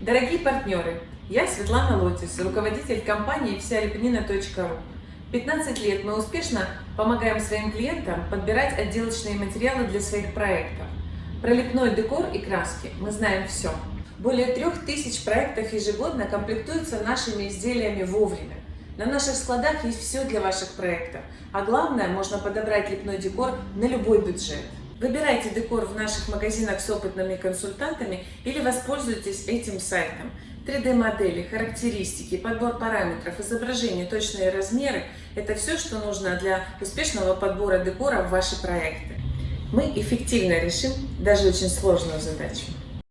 Дорогие партнеры, я Светлана Лотис, руководитель компании всялепнина.ру. 15 лет мы успешно помогаем своим клиентам подбирать отделочные материалы для своих проектов. Про лепной декор и краски мы знаем все. Более трех тысяч проектов ежегодно комплектуются нашими изделиями вовремя. На наших складах есть все для ваших проектов, а главное, можно подобрать лепной декор на любой бюджет. Выбирайте декор в наших магазинах с опытными консультантами или воспользуйтесь этим сайтом. 3D-модели, характеристики, подбор параметров, изображения, точные размеры – это все, что нужно для успешного подбора декора в ваши проекты. Мы эффективно решим даже очень сложную задачу.